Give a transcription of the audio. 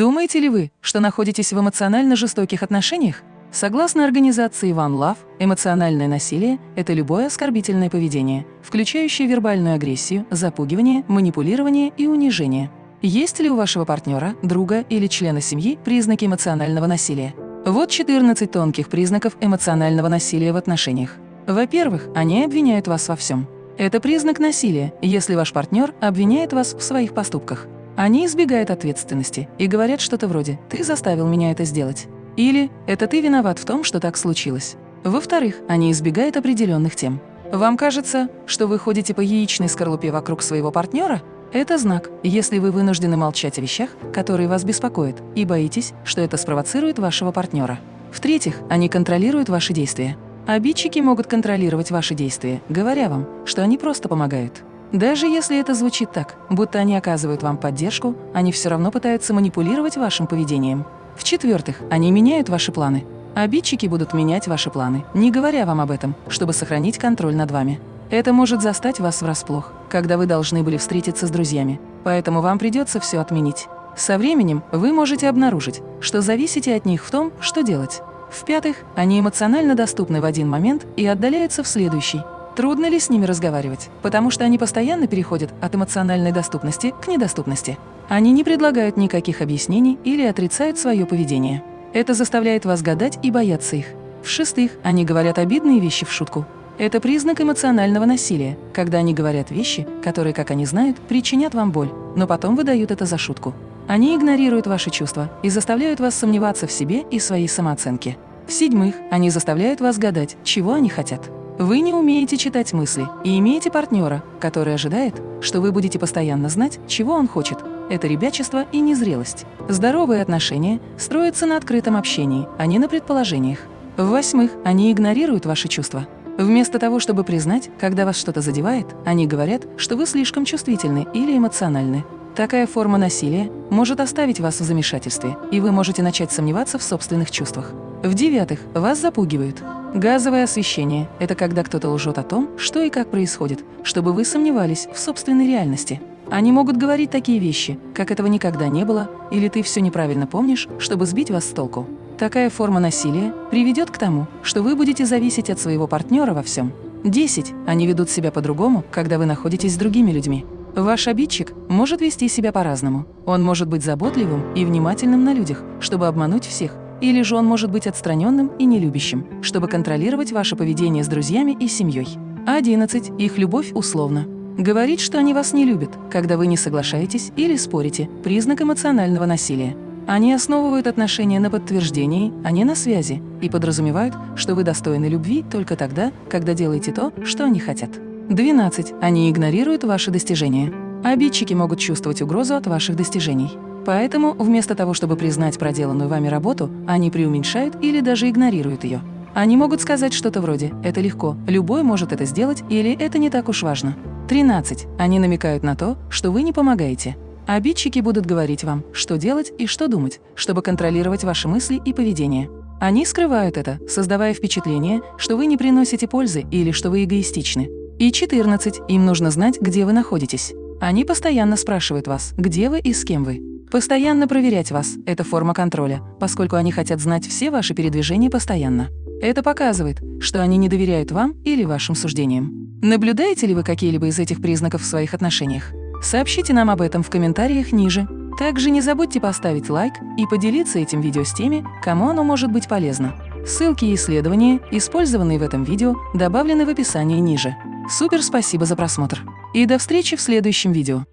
Думаете ли вы, что находитесь в эмоционально жестоких отношениях? Согласно организации One Love, эмоциональное насилие – это любое оскорбительное поведение, включающее вербальную агрессию, запугивание, манипулирование и унижение. Есть ли у вашего партнера, друга или члена семьи признаки эмоционального насилия? Вот 14 тонких признаков эмоционального насилия в отношениях. Во-первых, они обвиняют вас во всем. Это признак насилия, если ваш партнер обвиняет вас в своих поступках. Они избегают ответственности и говорят что-то вроде «ты заставил меня это сделать» или «это ты виноват в том, что так случилось». Во-вторых, они избегают определенных тем. Вам кажется, что вы ходите по яичной скорлупе вокруг своего партнера? Это знак, если вы вынуждены молчать о вещах, которые вас беспокоят, и боитесь, что это спровоцирует вашего партнера. В-третьих, они контролируют ваши действия. Обидчики могут контролировать ваши действия, говоря вам, что они просто помогают. Даже если это звучит так, будто они оказывают вам поддержку, они все равно пытаются манипулировать вашим поведением. В-четвертых, они меняют ваши планы. Обидчики будут менять ваши планы, не говоря вам об этом, чтобы сохранить контроль над вами. Это может застать вас врасплох, когда вы должны были встретиться с друзьями, поэтому вам придется все отменить. Со временем вы можете обнаружить, что зависите от них в том, что делать. В-пятых, они эмоционально доступны в один момент и отдаляются в следующий. Трудно ли с ними разговаривать, потому что они постоянно переходят от эмоциональной доступности к недоступности. Они не предлагают никаких объяснений или отрицают свое поведение. Это заставляет вас гадать и бояться их. В-шестых, они говорят обидные вещи в шутку. Это признак эмоционального насилия, когда они говорят вещи, которые, как они знают, причинят вам боль, но потом выдают это за шутку. Они игнорируют ваши чувства и заставляют вас сомневаться в себе и своей самооценке. В-седьмых, они заставляют вас гадать, чего они хотят. Вы не умеете читать мысли и имеете партнера, который ожидает, что вы будете постоянно знать, чего он хочет. Это ребячество и незрелость. Здоровые отношения строятся на открытом общении, а не на предположениях. В-восьмых, они игнорируют ваши чувства. Вместо того, чтобы признать, когда вас что-то задевает, они говорят, что вы слишком чувствительны или эмоциональны. Такая форма насилия может оставить вас в замешательстве, и вы можете начать сомневаться в собственных чувствах. В-девятых, вас запугивают. Газовое освещение – это когда кто-то лжет о том, что и как происходит, чтобы вы сомневались в собственной реальности. Они могут говорить такие вещи, как этого никогда не было, или ты все неправильно помнишь, чтобы сбить вас с толку. Такая форма насилия приведет к тому, что вы будете зависеть от своего партнера во всем. 10. Они ведут себя по-другому, когда вы находитесь с другими людьми. Ваш обидчик может вести себя по-разному. Он может быть заботливым и внимательным на людях, чтобы обмануть всех, или же он может быть отстраненным и нелюбящим, чтобы контролировать ваше поведение с друзьями и семьей. 11. Их любовь условна. Говорить, что они вас не любят, когда вы не соглашаетесь или спорите – признак эмоционального насилия. Они основывают отношения на подтверждении, а не на связи, и подразумевают, что вы достойны любви только тогда, когда делаете то, что они хотят. 12. Они игнорируют ваши достижения. Обидчики могут чувствовать угрозу от ваших достижений. Поэтому вместо того, чтобы признать проделанную вами работу, они преуменьшают или даже игнорируют ее. Они могут сказать что-то вроде «это легко, любой может это сделать» или «это не так уж важно». 13. Они намекают на то, что вы не помогаете. Обидчики будут говорить вам, что делать и что думать, чтобы контролировать ваши мысли и поведение. Они скрывают это, создавая впечатление, что вы не приносите пользы или что вы эгоистичны. И 14. Им нужно знать, где вы находитесь. Они постоянно спрашивают вас, где вы и с кем вы. Постоянно проверять вас – это форма контроля, поскольку они хотят знать все ваши передвижения постоянно. Это показывает, что они не доверяют вам или вашим суждениям. Наблюдаете ли вы какие-либо из этих признаков в своих отношениях? Сообщите нам об этом в комментариях ниже. Также не забудьте поставить лайк и поделиться этим видео с теми, кому оно может быть полезно. Ссылки и исследования, использованные в этом видео, добавлены в описании ниже. Супер спасибо за просмотр! И до встречи в следующем видео!